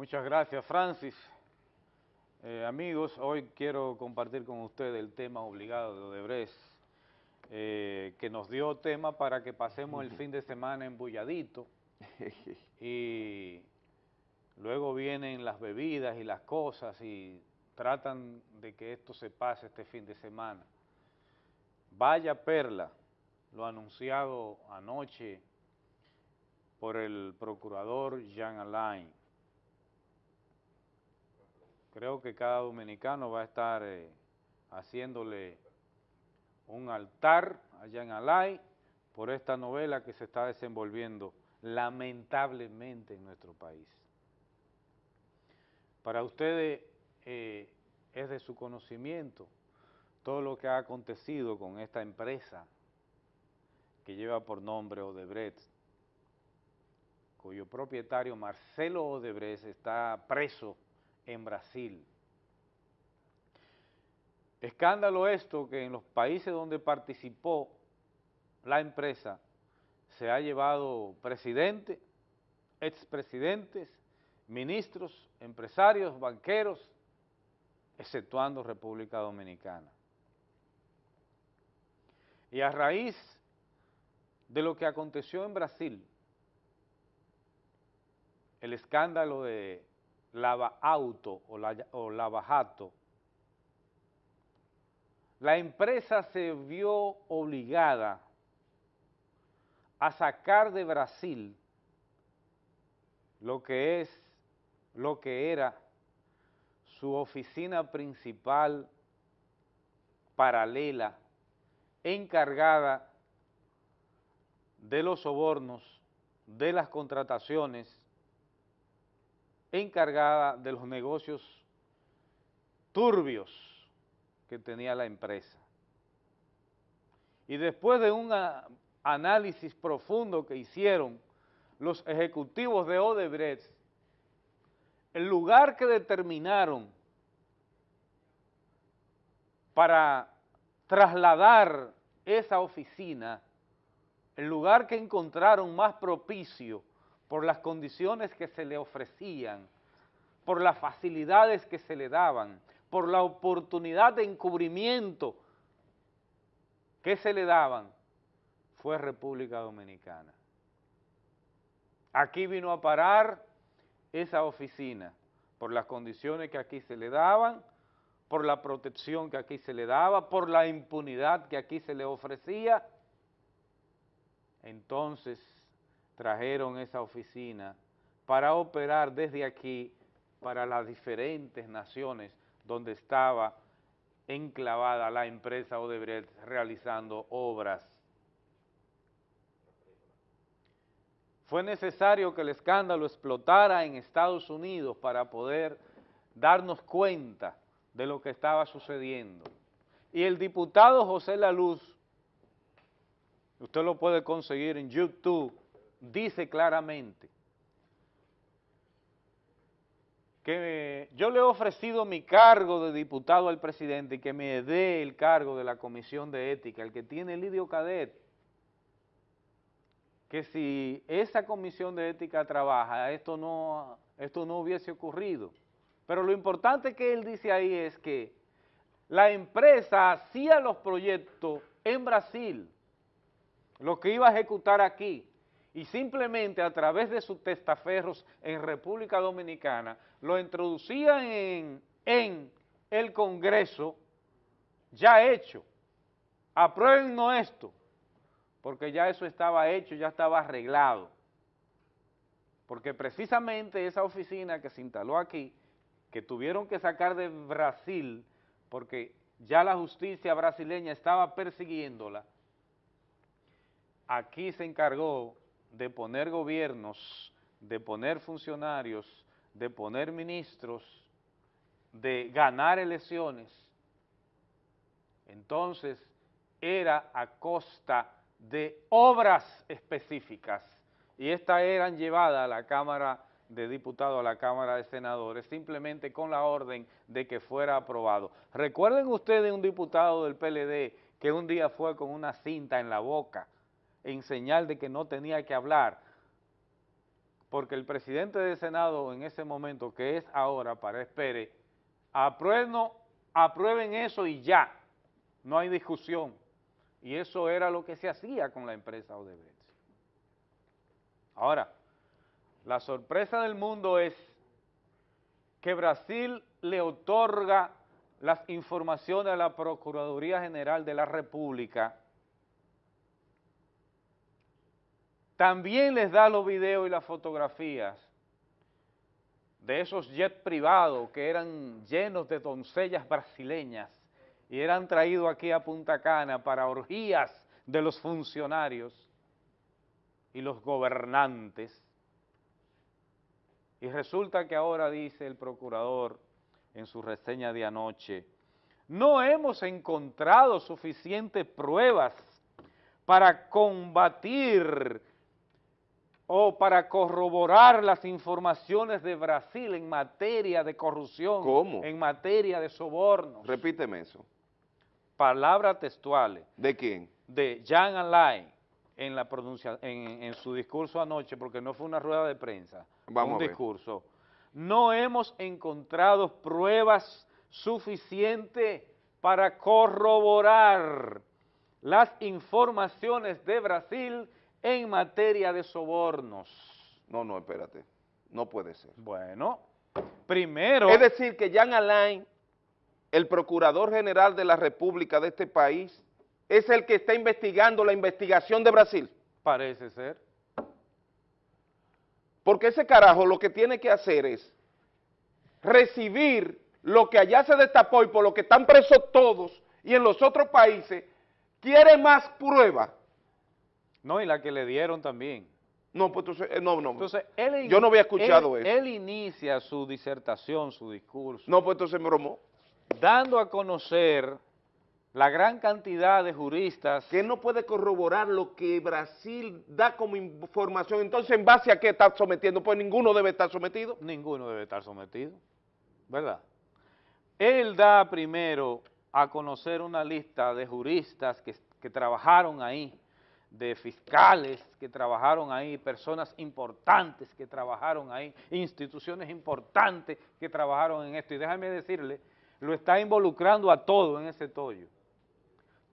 Muchas gracias, Francis. Eh, amigos, hoy quiero compartir con ustedes el tema obligado de Odebrecht, eh, que nos dio tema para que pasemos el fin de semana embulladito y luego vienen las bebidas y las cosas y tratan de que esto se pase este fin de semana. Vaya perla, lo anunciado anoche por el procurador Jean Alain. Creo que cada dominicano va a estar eh, haciéndole un altar allá en Alain por esta novela que se está desenvolviendo lamentablemente en nuestro país. Para ustedes eh, es de su conocimiento todo lo que ha acontecido con esta empresa que lleva por nombre Odebrecht, cuyo propietario Marcelo Odebrecht está preso en Brasil. Escándalo esto que en los países donde participó la empresa se ha llevado presidente, expresidentes, ministros, empresarios, banqueros, exceptuando República Dominicana. Y a raíz de lo que aconteció en Brasil, el escándalo de Lava Auto o, la, o Lava Jato, la empresa se vio obligada a sacar de Brasil lo que es, lo que era su oficina principal paralela, encargada de los sobornos, de las contrataciones, encargada de los negocios turbios que tenía la empresa. Y después de un análisis profundo que hicieron los ejecutivos de Odebrecht, el lugar que determinaron para trasladar esa oficina, el lugar que encontraron más propicio por las condiciones que se le ofrecían, por las facilidades que se le daban, por la oportunidad de encubrimiento que se le daban, fue República Dominicana. Aquí vino a parar esa oficina por las condiciones que aquí se le daban, por la protección que aquí se le daba, por la impunidad que aquí se le ofrecía. Entonces trajeron esa oficina para operar desde aquí para las diferentes naciones donde estaba enclavada la empresa Odebrecht realizando obras Fue necesario que el escándalo explotara en Estados Unidos para poder darnos cuenta de lo que estaba sucediendo. Y el diputado José Laluz, usted lo puede conseguir en YouTube, dice claramente que yo le he ofrecido mi cargo de diputado al presidente y que me dé el cargo de la Comisión de Ética, el que tiene Lidio Cadet, que si esa comisión de ética trabaja, esto no, esto no hubiese ocurrido. Pero lo importante que él dice ahí es que la empresa hacía los proyectos en Brasil, lo que iba a ejecutar aquí, y simplemente a través de sus testaferros en República Dominicana, lo introducía en, en el Congreso ya hecho. Aprueben esto porque ya eso estaba hecho, ya estaba arreglado. Porque precisamente esa oficina que se instaló aquí, que tuvieron que sacar de Brasil, porque ya la justicia brasileña estaba persiguiéndola, aquí se encargó de poner gobiernos, de poner funcionarios, de poner ministros, de ganar elecciones. Entonces, era a costa de obras específicas y estas eran llevadas a la Cámara de Diputados, a la Cámara de Senadores, simplemente con la orden de que fuera aprobado. Recuerden ustedes un diputado del PLD que un día fue con una cinta en la boca en señal de que no tenía que hablar, porque el presidente del Senado en ese momento, que es ahora, para espere, aprueben, eso y ya, no hay discusión. Y eso era lo que se hacía con la empresa Odebrecht. Ahora, la sorpresa del mundo es que Brasil le otorga las informaciones a la Procuraduría General de la República, también les da los videos y las fotografías de esos jets privados que eran llenos de doncellas brasileñas y eran traídos aquí a Punta Cana para orgías de los funcionarios y los gobernantes. Y resulta que ahora dice el procurador en su reseña de anoche, no hemos encontrado suficientes pruebas para combatir o para corroborar las informaciones de Brasil en materia de corrupción, ¿Cómo? en materia de sobornos. Repíteme eso. Palabras textuales. ¿De quién? De Jean Alain en, la pronuncia, en, en, su discurso anoche, porque no fue una rueda de prensa, Vamos un a ver. discurso. No hemos encontrado pruebas suficientes para corroborar las informaciones de Brasil en materia de sobornos. No, no, espérate. No puede ser. Bueno, primero... Es decir, que Jean Alain, el Procurador General de la República de este país, es el que está investigando la investigación de Brasil. Parece ser. Porque ese carajo lo que tiene que hacer es recibir lo que allá se destapó y por lo que están presos todos y en los otros países, quiere más prueba. No, y la que le dieron también. No, pues entonces, eh, no, no. Entonces, él, Yo no había escuchado él, eso. Él inicia su disertación, su discurso, No, pues entonces me bromó. dando a conocer la gran cantidad de juristas Que no puede corroborar lo que Brasil da como información. Entonces, ¿en base a qué está sometiendo? Pues ninguno debe estar sometido. ninguno debe estar sometido, ¿verdad? Él da primero a conocer una lista de juristas que, que trabajaron ahí, de fiscales que trabajaron ahí, personas importantes que trabajaron ahí, instituciones importantes que trabajaron en esto. Y déjame decirle, lo está involucrando a todo en ese tollo.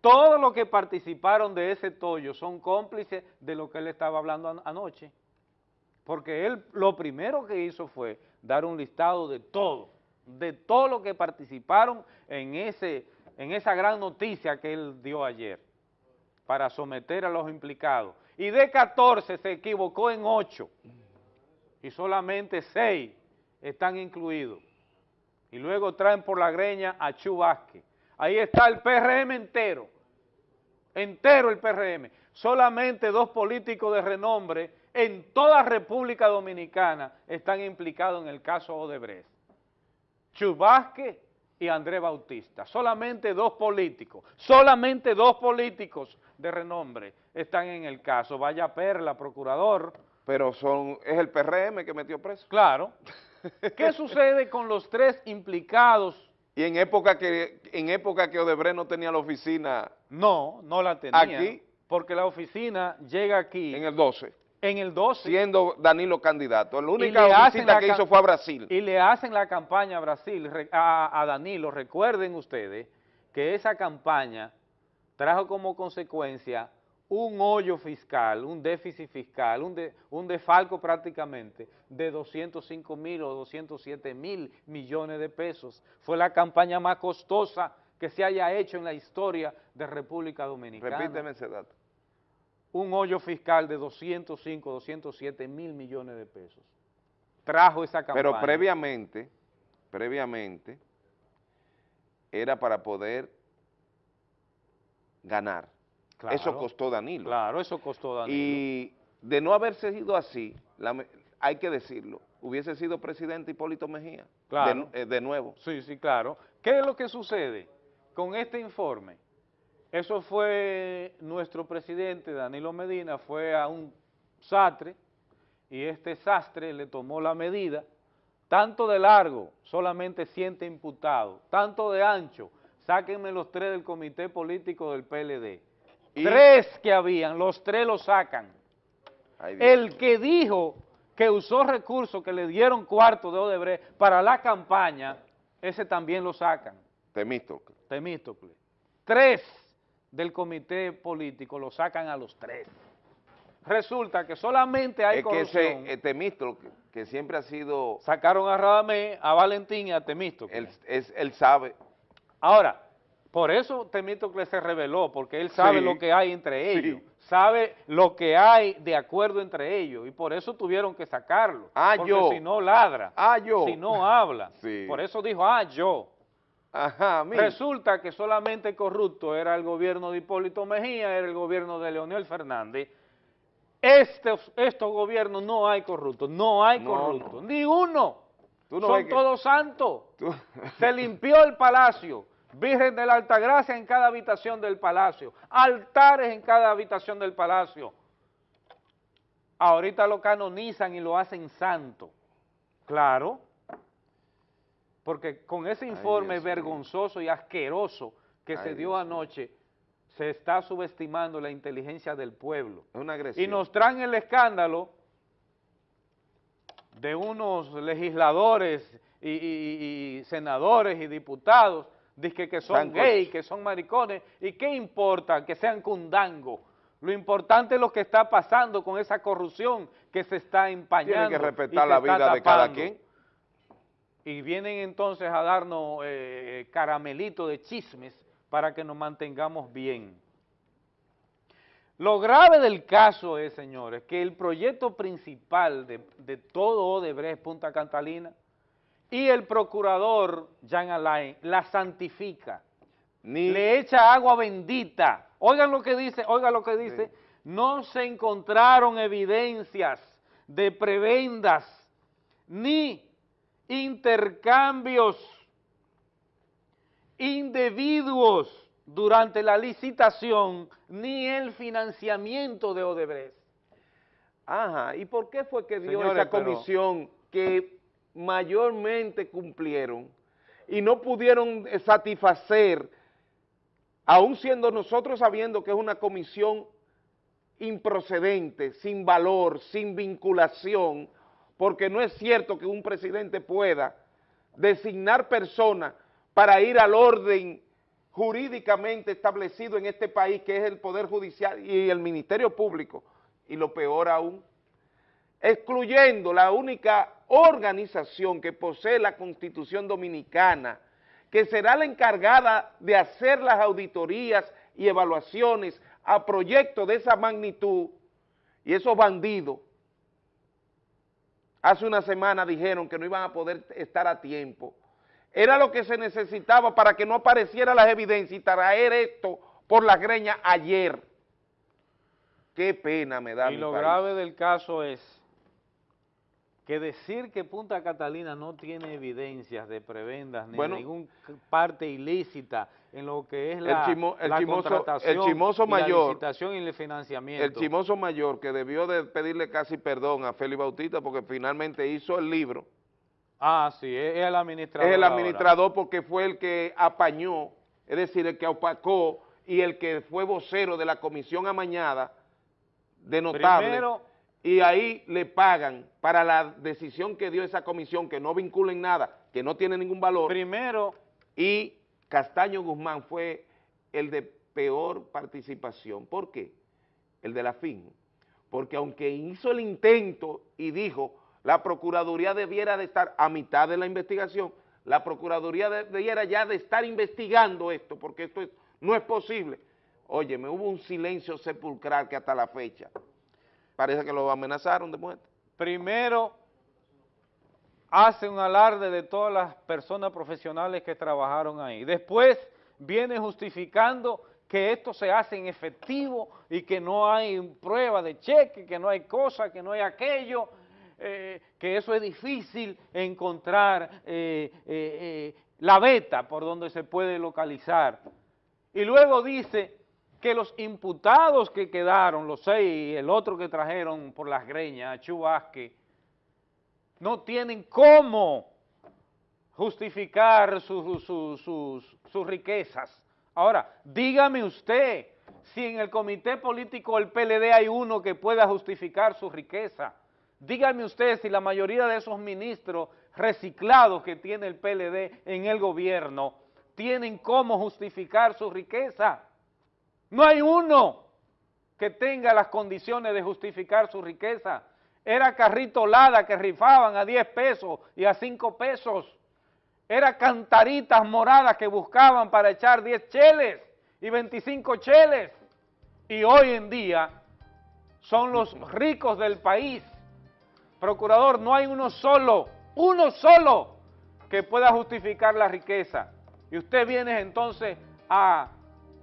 Todos los que participaron de ese tollo son cómplices de lo que él estaba hablando an anoche. Porque él lo primero que hizo fue dar un listado de todo, de todo lo que participaron en, ese, en esa gran noticia que él dio ayer para someter a los implicados. Y de 14 se equivocó en 8 y solamente 6 están incluidos. Y luego traen por la greña a Chu Vázquez. Ahí está el PRM entero, entero el PRM. Solamente dos políticos de renombre en toda República Dominicana están implicados en el caso Odebrecht. Chu Vázquez y Andrés Bautista. Solamente dos políticos, solamente dos políticos de renombre están en el caso. Vaya Perla, procurador. Pero son es el PRM que metió preso. Claro. ¿Qué sucede con los tres implicados? Y en época que en época que Odebrecht no tenía la oficina No, no la tenía. Aquí. Porque la oficina llega aquí en el 12, en el 12 siendo Danilo candidato. La única visita que hizo fue a Brasil. Y le hacen la campaña a Brasil, a Danilo. Recuerden ustedes que esa campaña trajo como consecuencia un hoyo fiscal, un déficit fiscal, un, de- un defalco prácticamente de 205 mil o 207 mil millones de pesos. Fue la campaña más costosa que se haya hecho en la historia de República Dominicana. Repíteme ese dato. Un hoyo fiscal de 205, 207 mil millones de pesos. Trajo esa campaña. Pero previamente, previamente, era para poder ganar. Claro. Eso costó Danilo. Claro, eso costó Danilo. Y de no haberse sido así, la- hay que decirlo, hubiese sido presidente Hipólito Mejía. Claro. De, eh, de nuevo. Sí, sí, claro. ¿Qué es lo que sucede con este informe? Eso fue nuestro presidente, Danilo Medina, fue a un sastre y este sastre le tomó la medida, tanto de largo, solamente siete imputados, tanto de ancho, sáquenme los tres del comité político del PLD. Y- Tres que habían, los tres los sacan. Ay, El que dijo que usó recursos que le dieron cuarto de Odebrecht para la campaña, ese también lo sacan. Temístocle. Temístocle. Tres del comité político lo sacan a los tres. Resulta que solamente hay es corrupción. que ese Temístocle, que siempre ha sido... Sacaron a Radamé, a Valentín y a Temístocle. Él, es, él sabe. Ahora, por eso Temístocle se reveló, porque él sabe Sí. lo que hay entre ellos, Sí. sabe lo que hay de acuerdo entre ellos, y por eso tuvieron que sacarlo, Ah, porque yo. si no ladra, Ah, yo. si no habla, Sí. por eso dijo, ah, yo. Ajá, mira. Resulta que solamente corrupto era el gobierno de Hipólito Mejía, era el gobierno de Leonel Fernández. Estos, estos gobiernos no hay corruptos, no hay No, corruptos, no. ni uno. Tú no Son que- todos santos. Tú- Se limpió el palacio, Virgen de la Altagracia en cada habitación del palacio, altares en cada habitación del palacio. Ahorita lo canonizan y lo hacen santo. Claro, porque con ese informe vergonzoso y asqueroso que Ay, se dio anoche, se está subestimando la inteligencia del pueblo. Es una agresión. Y nos traen el escándalo de unos legisladores y, y- y senadores y diputados dizque que son gays, que son maricones, y qué importa que sean cundango. Lo importante es lo que está pasando con esa corrupción que se está empañando. Tiene que respetar la vida de cada quien. Y vienen entonces a darnos eh, caramelito de chismes para que nos mantengamos bien. Lo grave del caso es, señores, que el proyecto principal de, de todo Odebrecht Punta Catalina y el procurador Jean Alain la santifica, Ni, le echa agua bendita. Oigan lo que dice, oigan lo que dice, Sí. no se encontraron evidencias de prebendas ni intercambios indebidos durante la licitación ni el financiamiento de Odebrecht. Ajá, ¿y por qué fue que dio Señores, esa pero- comisión que mayormente cumplieron y no pudieron eh, satisfacer, aún siendo nosotros sabiendo que es una comisión improcedente, sin valor, sin vinculación, porque no es cierto que un presidente pueda designar personas para ir al orden jurídicamente establecido en este país, que es el Poder Judicial y el Ministerio Público, y lo peor aún, excluyendo la única organización que posee la Constitución Dominicana, que será la encargada de hacer las auditorías y evaluaciones a proyectos de esa magnitud, y esos bandidos, hace una semana dijeron que no iban a poder estar a tiempo. Era lo que se necesitaba para que no aparecieran las evidencias y traer esto por la greña ayer. Qué pena me da Y mi lo país. grave del caso es que decir que Punta Catalina no tiene evidencias de prebendas ni Bueno. de ninguna parte ilícita en lo que es El la, chimo- el la chimoso- contratación el chimoso y la licitación y el financiamiento. El chimoso mayor que debió de pedirle casi perdón a Félix Bautista porque finalmente hizo el libro, Ah, sí, es el administrador. es el ahora. administrador porque fue el que apañó, es decir, el que opacó y el que fue vocero de la comisión amañada de notable. Primero, y ahí le pagan para la decisión que dio esa comisión, que no vincula en nada, que no tiene ningún valor, primero, y Castaño Guzmán fue el de peor participación. ¿Por qué? El de la FIN. Porque aunque hizo el intento y dijo, la Procuraduría debiera de estar a mitad de la investigación, la Procuraduría de- debiera ya de estar investigando esto, porque esto es- no es posible. Oye, me hubo un silencio sepulcral que hasta la fecha, parece que lo amenazaron de muerte. primero hace un alarde de todas las personas profesionales que trabajaron ahí. Después viene justificando que esto se hace en efectivo y que no hay prueba de cheque, que no hay cosa, que no hay aquello, eh, que eso es difícil encontrar eh, eh, la beta por donde se puede localizar. Y luego dice que los imputados que quedaron, los seis y el otro que trajeron por las greñas, Chu Vázquez, no tienen cómo justificar su- su- sus, sus riquezas. Ahora, dígame usted si en el comité político del PLD hay uno que pueda justificar su riqueza. Díganme ustedes si la mayoría de esos ministros reciclados que tiene el PLD en el gobierno tienen cómo justificar su riqueza. No hay uno que tenga las condiciones de justificar su riqueza. Era carrito lada que rifaban a 10 pesos y a 5 pesos. Era cantaritas moradas que buscaban para echar 10 cheles y 25 cheles. Y hoy en día son los ricos del país. Procurador, no hay uno solo, uno solo que pueda justificar la riqueza. Y usted viene entonces a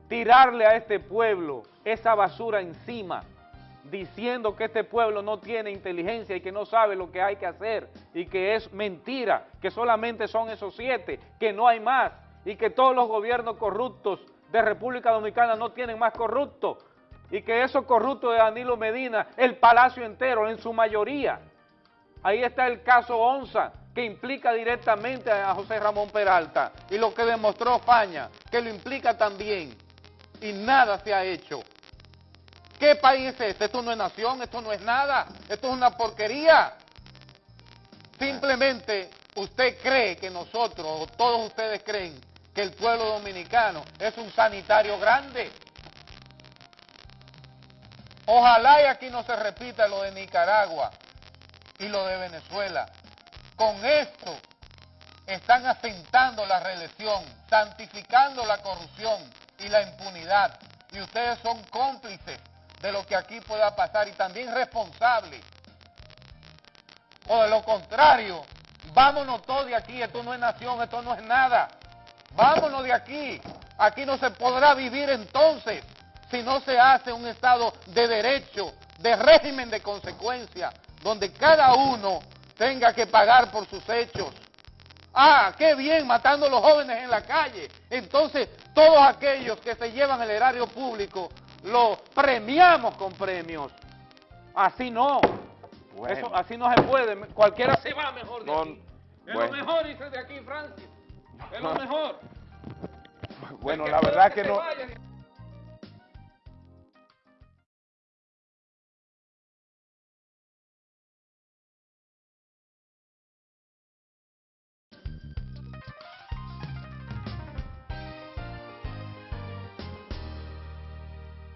tirarle a este pueblo esa basura encima, diciendo que este pueblo no tiene inteligencia y que no sabe lo que hay que hacer y que es mentira, que solamente son esos siete, que no hay más y que todos los gobiernos corruptos de República Dominicana no tienen más corruptos y que esos corruptos de Danilo Medina, el palacio entero en su mayoría. Ahí está el caso Onza, que implica directamente a José Ramón Peralta, y lo que demostró Faña, que lo implica también, y nada se ha hecho. ¿Qué país es este? Esto no es nación, esto no es nada, esto es una porquería. Simplemente usted cree que nosotros, o todos ustedes creen, que el pueblo dominicano es un sanitario grande. Ojalá y aquí no se repita lo de Nicaragua y lo de Venezuela. Con esto están asentando la reelección, santificando la corrupción y la impunidad. Y ustedes son cómplices de lo que aquí pueda pasar y también responsables. O de lo contrario, vámonos todos de aquí, esto no es nación, esto no es nada. Vámonos de aquí. Aquí no se podrá vivir entonces si no se hace un Estado de derecho, de régimen de consecuencia, donde cada uno tenga que pagar por sus hechos. Ah, qué bien, matando a los jóvenes en la calle. Entonces, todos aquellos que se llevan el erario público, los premiamos con premios. Así no. Eso, así no se puede. Cualquiera se va mejor de aquí. Es lo mejor, dice de aquí, Francis. Es lo mejor. Bueno, la verdad que no...